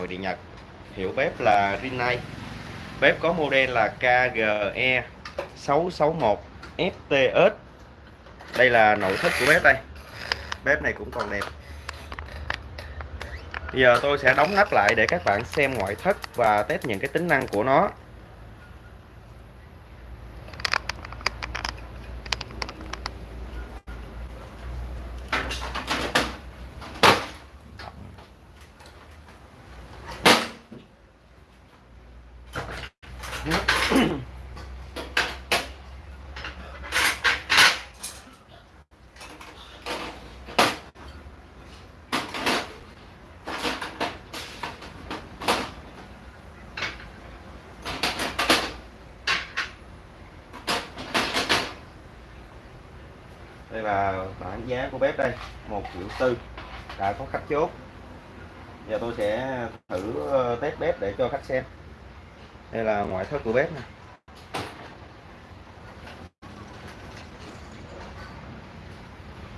nội địa Nhật. Hiệu bếp là Rinnai. Bếp có model là KGE 661 FTS đây là nội thất của bếp đây. Bếp này cũng còn đẹp. Bây giờ tôi sẽ đóng nắp lại để các bạn xem ngoại thất và test những cái tính năng của nó. Đây là bảng giá của bếp đây, một triệu tư, đã có khách chốt. Giờ tôi sẽ thử ờ, test bếp để cho khách xem đây là ngoại thất của bếp này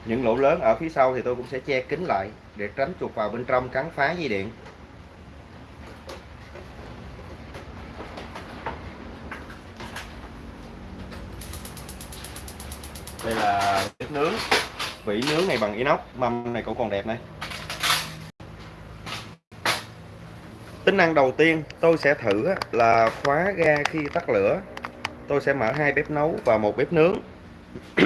những lỗ lớn ở phía sau thì tôi cũng sẽ che kín lại để tránh chuột vào bên trong cắn phá dây điện. Đây là bếp nướng. Vỉ nướng này bằng inox, mâm này cũng còn đẹp này. Tính năng đầu tiên tôi sẽ thử là khóa ga khi tắt lửa. Tôi sẽ mở hai bếp nấu và một bếp nướng.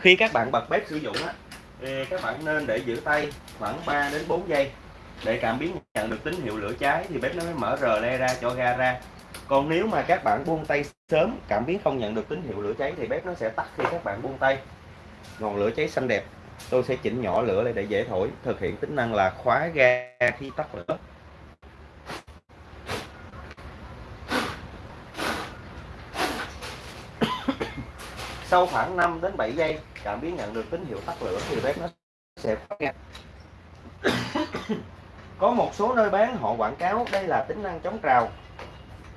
Khi các bạn bật bếp sử dụng thì các bạn nên để giữ tay khoảng 3 đến 4 giây. Để cảm biến nhận được tín hiệu lửa cháy thì bếp nó mới mở rờ le ra cho ga ra. Còn nếu mà các bạn buông tay sớm, cảm biến không nhận được tín hiệu lửa cháy thì bếp nó sẽ tắt khi các bạn buông tay. Ngọn lửa cháy xanh đẹp tôi sẽ chỉnh nhỏ lửa lại để dễ thổi, thực hiện tính năng là khóa ga khi tắt lửa. Sau khoảng 5 đến 7 giây, cảm biến nhận được tín hiệu tắt lửa thì bếp nó sẽ khóa ga. Có một số nơi bán, họ quảng cáo đây là tính năng chống trào.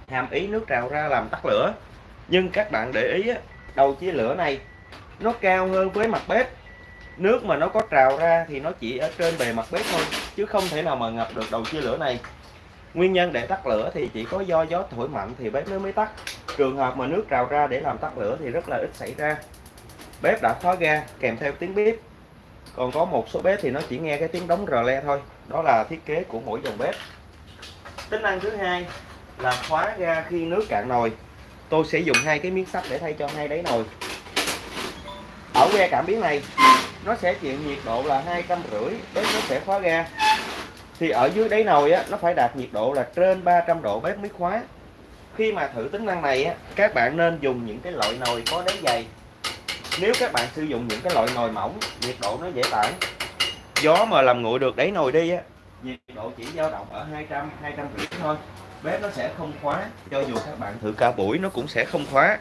Hàm ý nước trào ra làm tắt lửa. Nhưng các bạn để ý đầu chia lửa này, nó cao hơn với mặt bếp nước mà nó có trào ra thì nó chỉ ở trên bề mặt bếp thôi, chứ không thể nào mà ngập được đầu chia lửa này. Nguyên nhân để tắt lửa thì chỉ có do gió thổi mạnh thì bếp nó mới tắt. Trường hợp mà nước trào ra để làm tắt lửa thì rất là ít xảy ra. Bếp đã khóa ga, kèm theo tiếng bếp còn có một số bếp thì nó chỉ nghe cái tiếng đóng rờ le thôi. Đó là thiết kế của mỗi dòng bếp. Tính năng thứ hai là khóa ga khi nước cạn nồi. Tôi sẽ dùng hai cái miếng sắt để thay cho hai đáy nồi. Ở que cảm biến này nó sẽ chịu nhiệt độ là hai trăm rưỡi bếp nó sẽ khóa ga. Thì ở dưới đáy nồi á, nó phải đạt nhiệt độ là trên 300 độ bếp mới khóa. Khi mà thử tính năng này á, các bạn nên dùng những cái loại nồi có đáy dày. Nếu các bạn sử dụng những cái loại nồi mỏng, nhiệt độ nó dễ tản. Gió mà làm nguội được đáy nồi đi á, nhiệt độ chỉ dao động ở 200 250 thôi. Bếp nó sẽ không khóa, cho dù các bạn thử cả buổi nó cũng sẽ không khóa.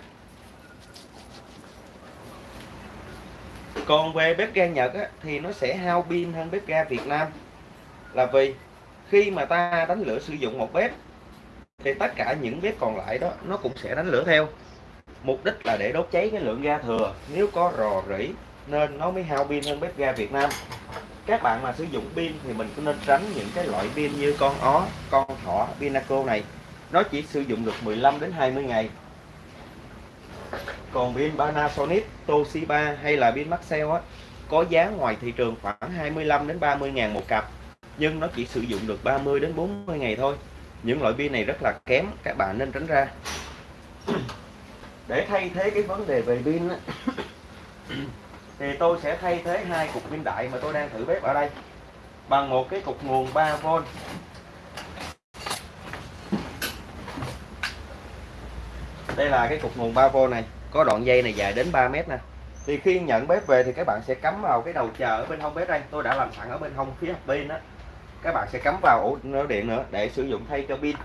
Còn về bếp ga Nhật á, thì nó sẽ hao pin hơn bếp ga Việt Nam. Là vì khi mà ta đánh lửa sử dụng một bếp thì tất cả những bếp còn lại đó nó cũng sẽ đánh lửa theo. Mục đích là để đốt cháy cái lượng ga thừa. Nếu có rò rỉ nên nó mới hao pin hơn bếp ga Việt Nam. Các bạn mà sử dụng pin thì mình cũng nên tránh những cái loại pin như con ó con thỏ pinaco này. Nó chỉ sử dụng được 15 đến 20 ngày còn pin Panasonic Toshiba hay là pin Maxell á có giá ngoài thị trường khoảng 25 đến 30 ngàn một cặp. Nhưng nó chỉ sử dụng được 30 đến 40 ngày thôi. Những loại pin này rất là kém các bạn nên tránh ra. Để thay thế cái vấn đề về pin á, thì tôi sẽ thay thế hai cục pin đại mà tôi đang thử bếp ở đây. Bằng một cái cục nguồn 3V đây là cái cục nguồn 3V này có đoạn dây này dài đến 3 mét nè. Thì khi nhận bếp về thì các bạn sẽ cắm vào cái đầu chờ ở bên hông bếp đây. Tôi đã làm sẵn ở bên hông phía pin đó các bạn sẽ cắm vào ổ điện nữa để sử dụng thay cho pin.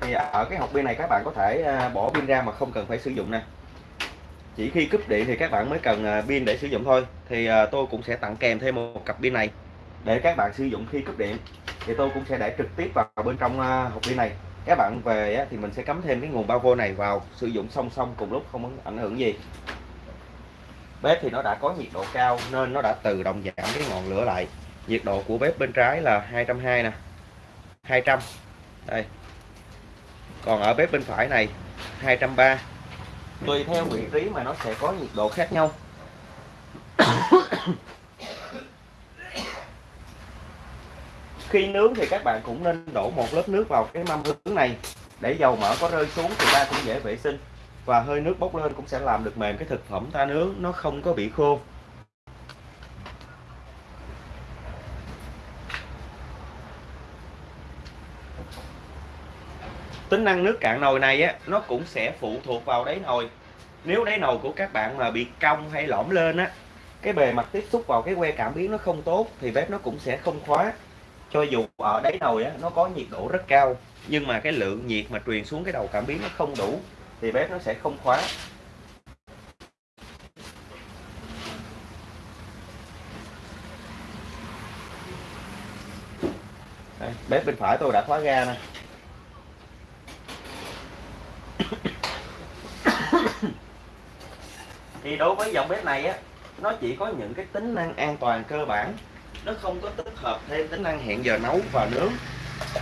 Thì ở cái hộp pin này các bạn có thể à, bỏ pin ra mà không cần phải sử dụng nè. Chỉ khi cúp điện thì các bạn mới cần à, pin để sử dụng thôi. Thì à, tôi cũng sẽ tặng kèm thêm một cặp pin này để các bạn sử dụng khi cúp điện. Thì tôi cũng sẽ để trực tiếp vào bên trong hộp pin này các bạn về thì mình sẽ cắm thêm cái nguồn 3V này vào, sử dụng song song cùng lúc, không ảnh hưởng gì. Bếp thì nó đã có nhiệt độ cao nên nó đã tự động giảm cái ngọn lửa lại. Nhiệt độ của bếp bên trái là 220 nè 200 đây. Còn ở bếp bên phải này 230 tùy theo vị trí mà nó sẽ có nhiệt độ khác nhau. khi nướng thì các bạn cũng nên đổ một lớp nước vào cái mâm nướng này. Để dầu mỡ có rơi xuống thì ta cũng dễ vệ sinh. Và hơi nước bốc lên cũng sẽ làm được mềm cái thực phẩm ta nướng, nó không có bị khô. Tính năng nước cạn nồi này á, nó cũng sẽ phụ thuộc vào đáy nồi. Nếu đáy nồi của các bạn mà bị cong hay lõm lên á, cái bề mặt tiếp xúc vào cái que cảm biến nó không tốt thì bếp nó cũng sẽ không khóa cho dù ở đáy nồi á nó có nhiệt độ rất cao nhưng mà cái lượng nhiệt mà truyền xuống cái đầu cảm biến nó không đủ thì bếp nó sẽ không khóa. Đây, bếp bên phải tôi đã khóa ga nè. Thì đối với dòng bếp này á nó chỉ có những cái tính năng an toàn cơ bản nó không có tích hợp thêm tính năng hẹn giờ nấu và nướng.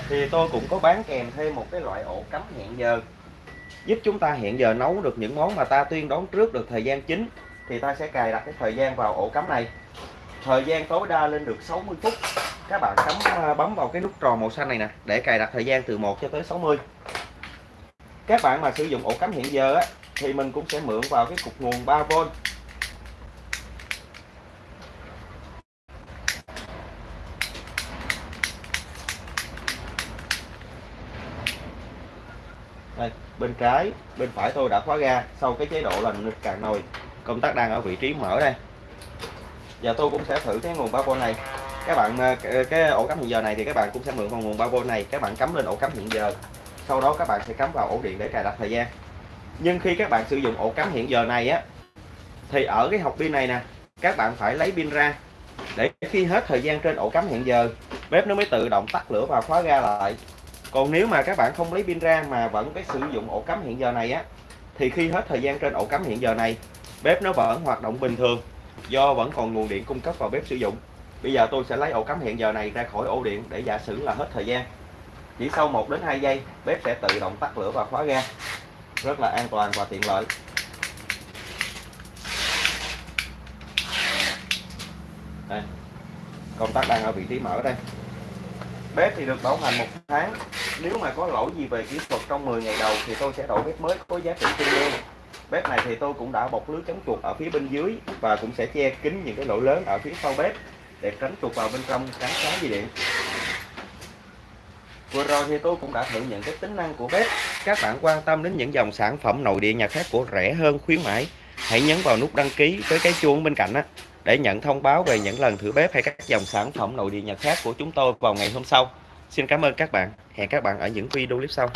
Thì tôi cũng có bán kèm thêm một cái loại ổ cắm hẹn giờ. Giúp chúng ta hẹn giờ nấu được những món mà ta tuyên đón trước được thời gian chính thì ta sẽ cài đặt cái thời gian vào ổ cắm này. Thời gian tối đa lên được 60 phút. Các bạn cắm à, bấm vào cái nút tròn màu xanh này nè để cài đặt thời gian từ 1 cho tới 60 các bạn mà sử dụng ổ cắm hiện giờ á, thì mình cũng sẽ mượn vào cái cục nguồn 3V đây bên trái, bên phải tôi đã khóa ga, sau cái chế độ là nghịch cạn nồi. Công tắc đang ở vị trí mở đây. Giờ tôi cũng sẽ thử cái nguồn 3V này. Các bạn ờ, ờ, cái ổ cắm hiện giờ này thì các bạn cũng sẽ mượn vào nguồn 3V này. Các bạn cắm lên ổ cắm hiện giờ. Sau đó các bạn sẽ cắm vào ổ điện để cài đặt thời gian. Nhưng khi các bạn sử dụng ổ cắm hiện giờ này á, thì ở cái hộp pin này nè, các bạn phải lấy pin ra. Để khi hết thời gian trên ổ cắm hiện giờ, bếp nó mới tự động tắt lửa và khóa ga lại còn nếu mà các bạn không lấy pin ra mà vẫn cái sử dụng ổ cắm hiện giờ này á, thì khi hết thời gian trên ổ cắm hiện giờ này, bếp nó vẫn hoạt động bình thường, do vẫn còn nguồn điện cung cấp vào bếp sử dụng. Bây giờ tôi sẽ lấy ổ cắm hiện giờ này ra khỏi ổ điện để giả sử là hết thời gian. Chỉ sau 1 đến 2 giây, bếp sẽ tự động tắt lửa và khóa ga. Rất là an toàn và tiện lợi. Đây. Công tắc đang ở vị trí mở đây. Bếp thì được bảo hành một tháng nếu mà có lỗi gì về kỹ thuật trong 10 ngày đầu thì tôi sẽ đổi bếp mới có giá trị tương đương. Bếp này thì tôi cũng đã bọc lưới chống chuột ở phía bên dưới và cũng sẽ che kín những cái lỗ lớn ở phía sau bếp để tránh chuột vào bên trong cắn phá dây điện. Vừa rồi thì tôi cũng đã thử những cái tính năng của bếp. Các bạn quan tâm đến những dòng sản phẩm nội địa nhà khác của rẻ hơn, khuyến mãi, hãy nhấn vào nút đăng ký với cái chuông bên cạnh á, để nhận thông báo về những lần thử bếp hay các dòng sản phẩm nội địa nhà khác của chúng tôi vào ngày hôm sau xin cảm ơn các bạn. Hẹn các bạn ở những video clip sau.